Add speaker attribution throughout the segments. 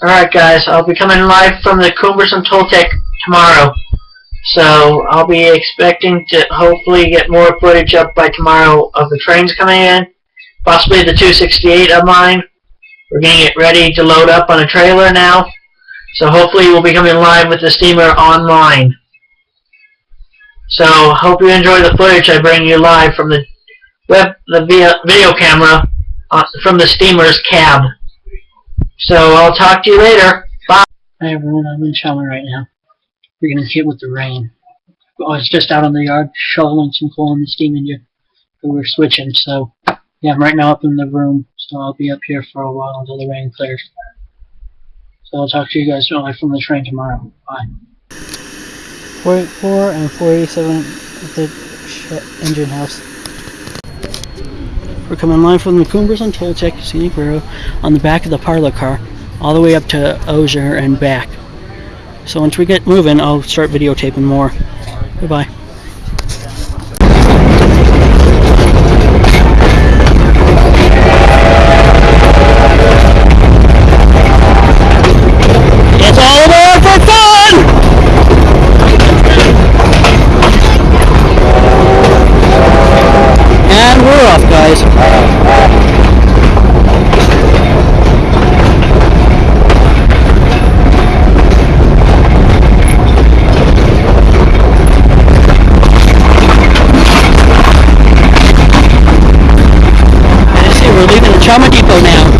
Speaker 1: Alright guys, I'll be coming live from the Cumbres & Toltec tomorrow. So I'll be expecting to hopefully get more footage up by tomorrow of the trains coming in. Possibly the 268 of mine. We're getting it ready to load up on a trailer now. So hopefully we'll be coming live with the steamer online. So hope you enjoy the footage I bring you live from the web the video camera uh, from the steamer's cab. So I'll talk to you later. Bye.
Speaker 2: Hi everyone, I'm in Chama right now. We're getting hit with the rain. Oh, I was just out on the yard shoveling some coal in the steam engine. We were switching, so yeah, I'm right now up in the room, so I'll be up here for a while until the rain clears. So I'll talk to you guys live from the train tomorrow. Bye. 484 and 487 at the engine house. We're coming live from the Cumbres & Toltec Scenic Road on the back of the parlor car, all the way up to Osier and back. So once we get moving, I'll start videotaping more. Goodbye. Chama Depot now.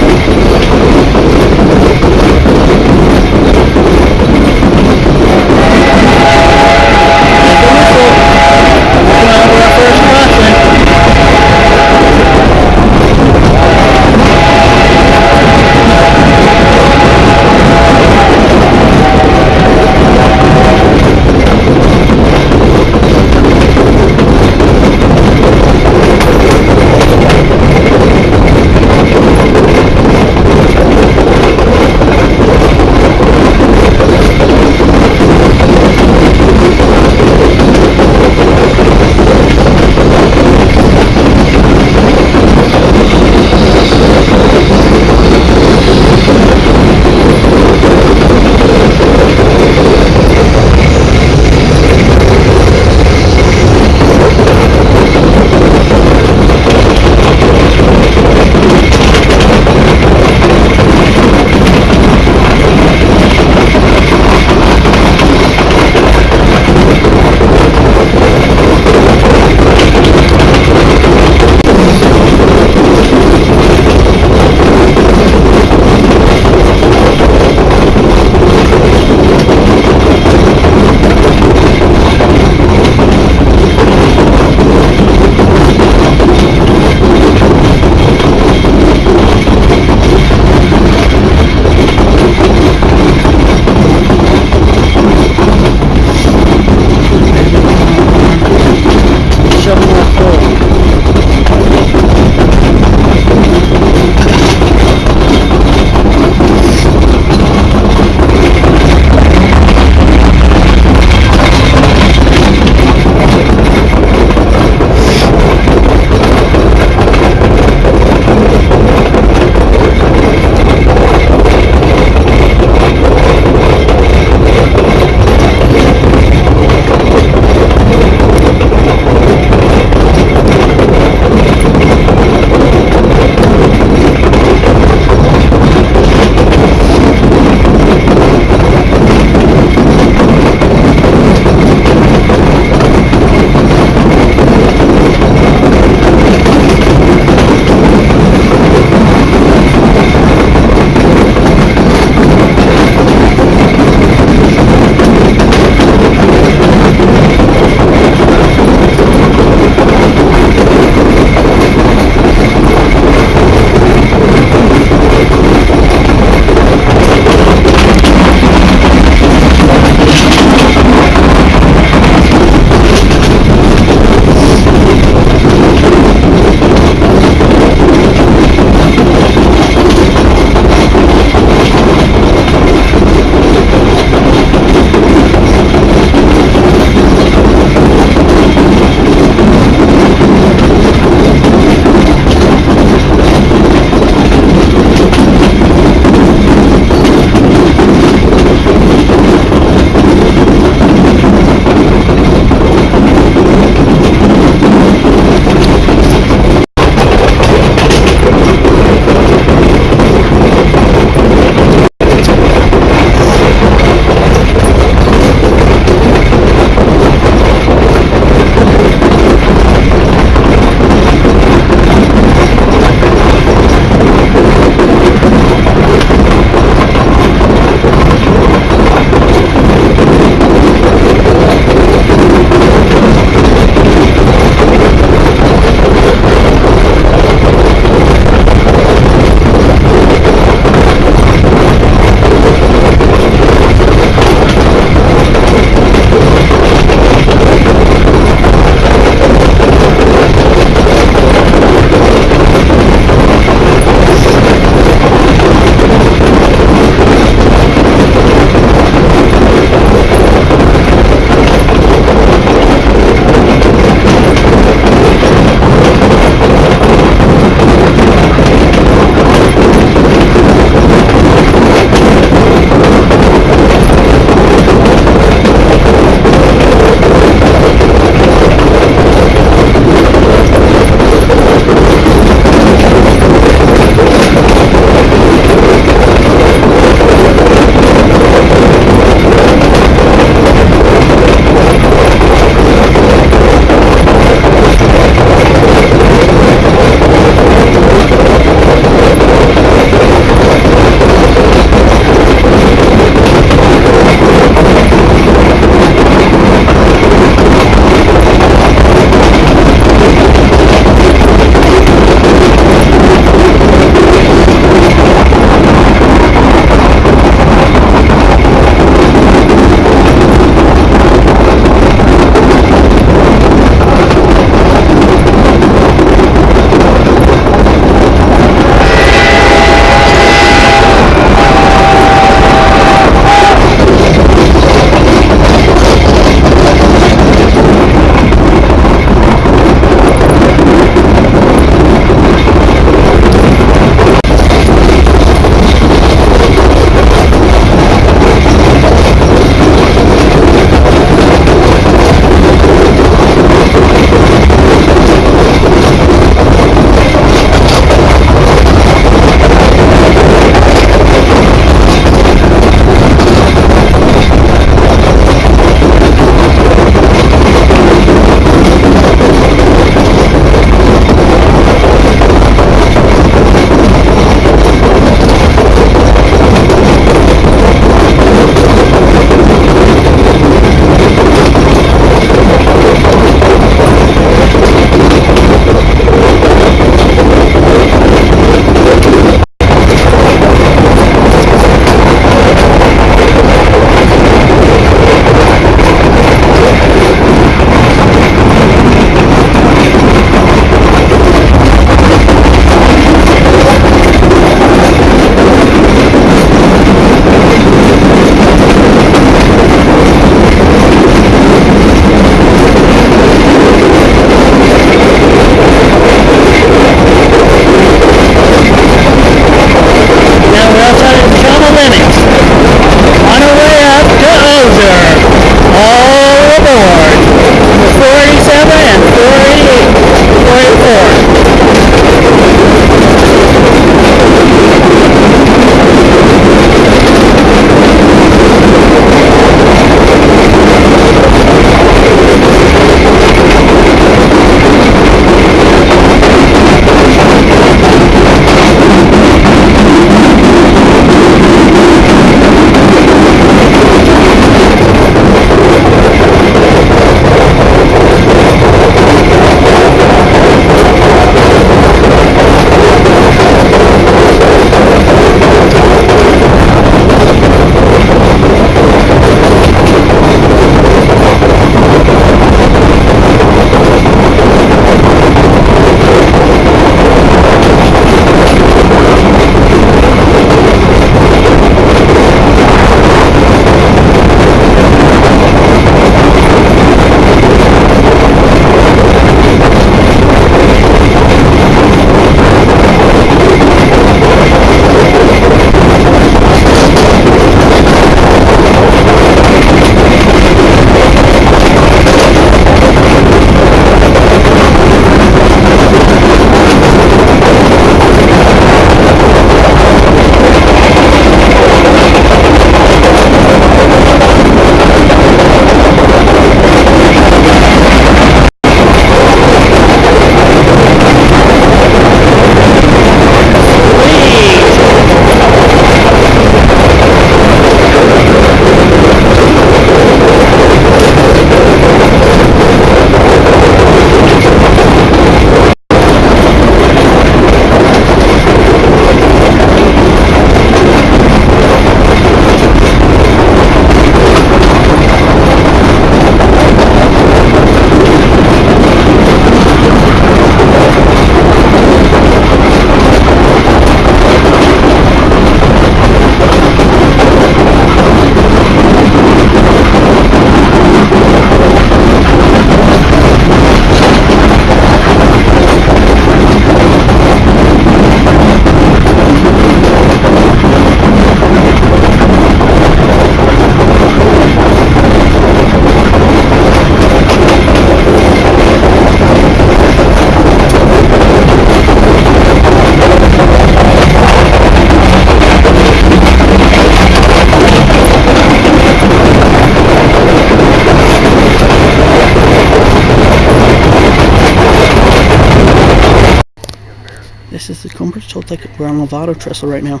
Speaker 2: Toltec. We're on Lobato Trestle right now.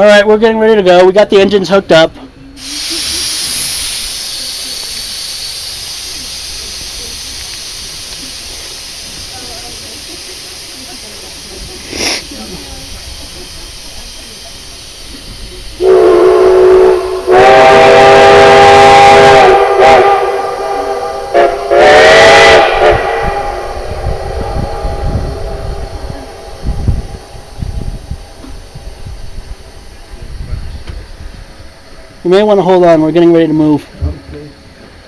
Speaker 2: All right, we're getting ready to go. We got the engines hooked up. You may want to hold on. We're getting ready to move. Okay.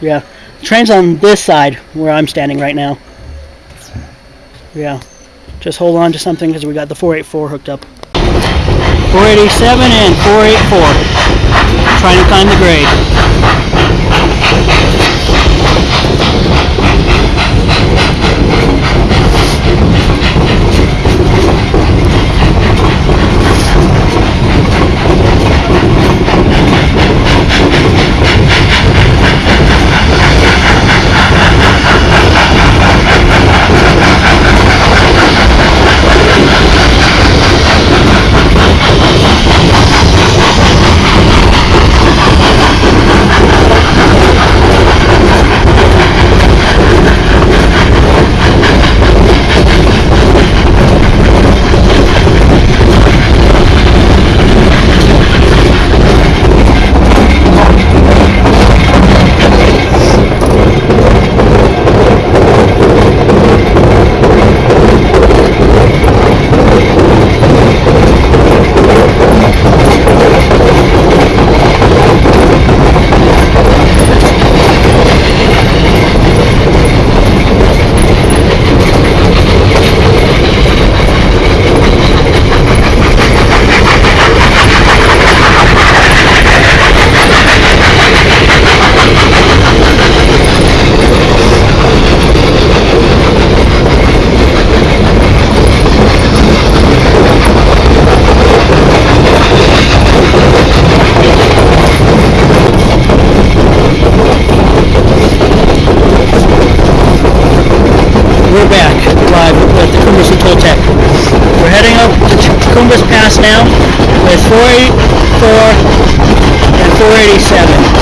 Speaker 2: Yeah. The train's on this side where I'm standing right now. Yeah. Just hold on to something because we got the 484 hooked up. 487 and 484. Trying to find the grade. Pass now with 484 and 487.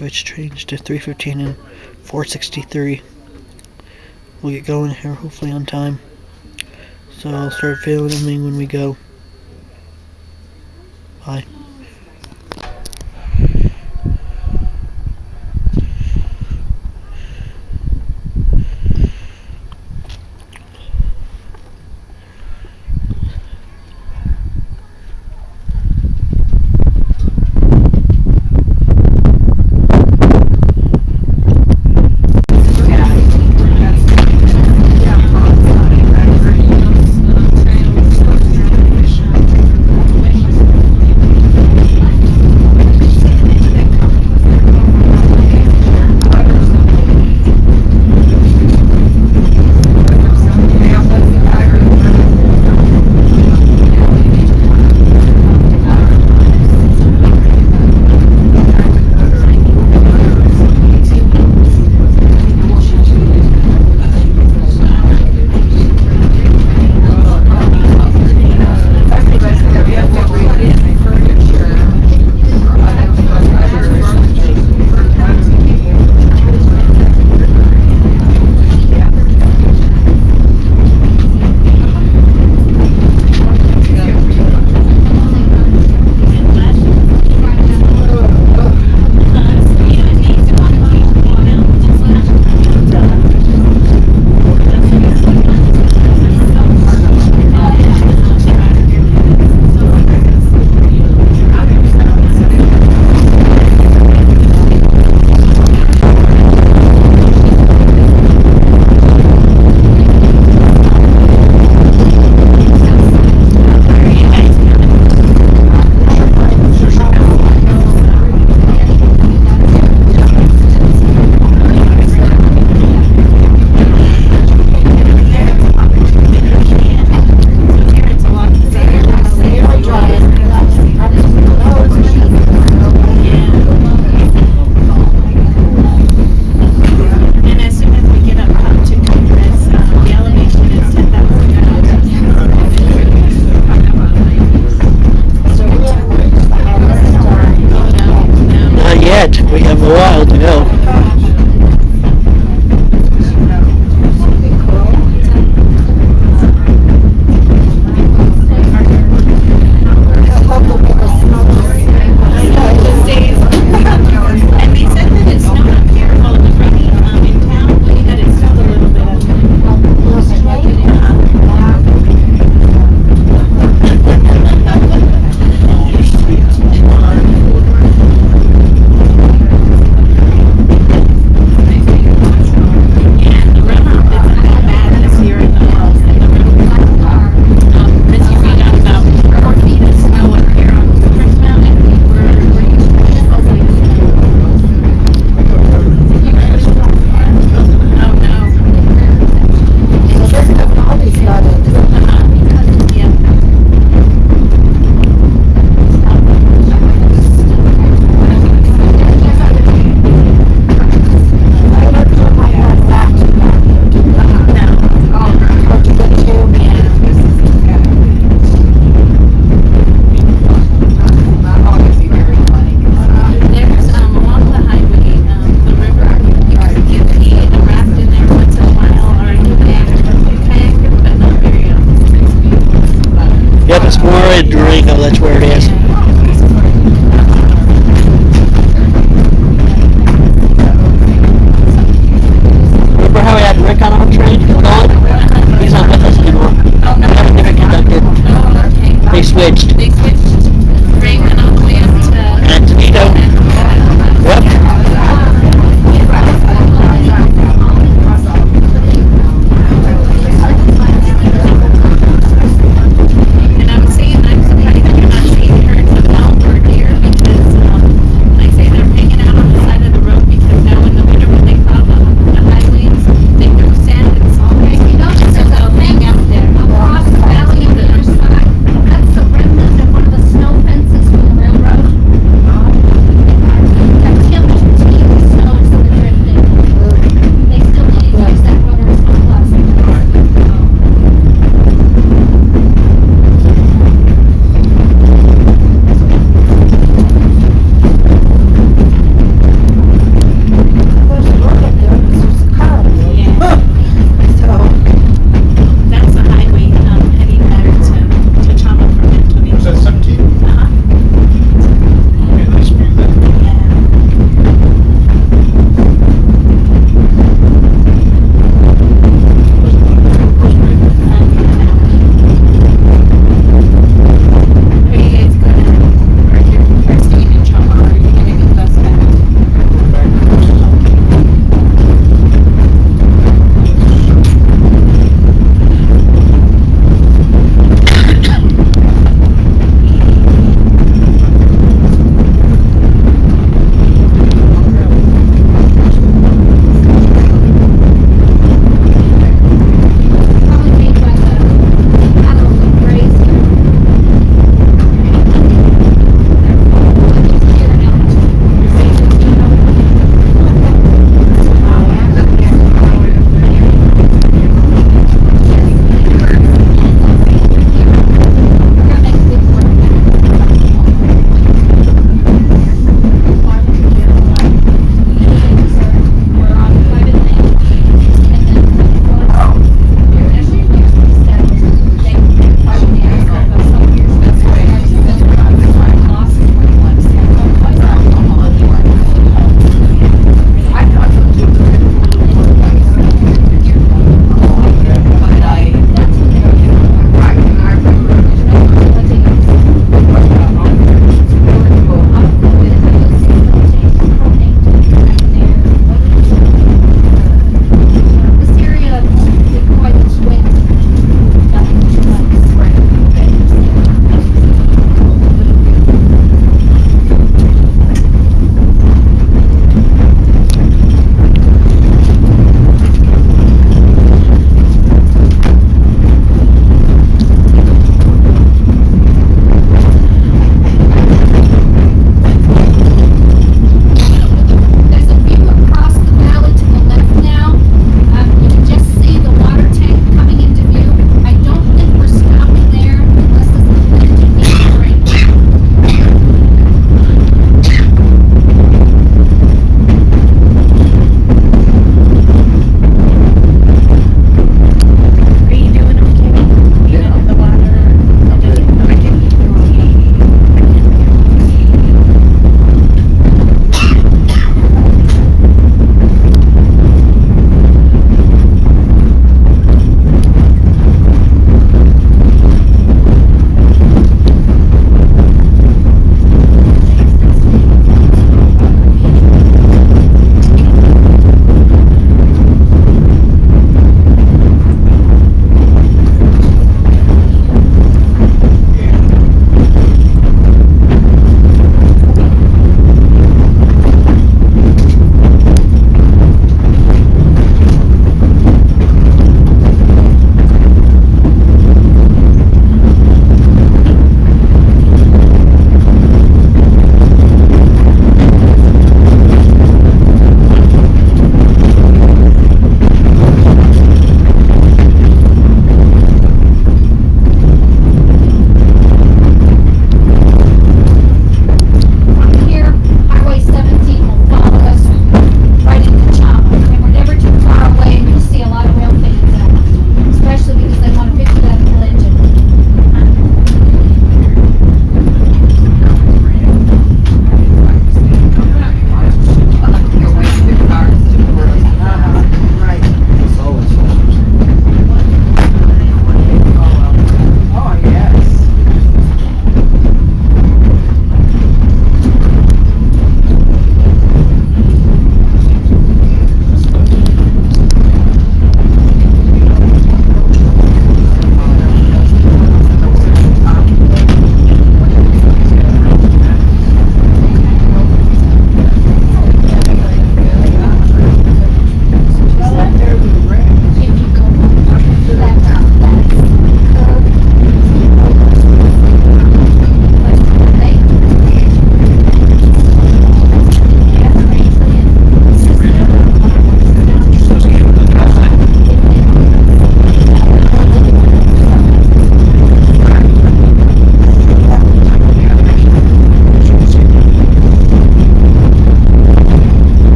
Speaker 2: switch changed to 315 and 463. We'll get going here hopefully on time. So I'll start filming when we go. Bye.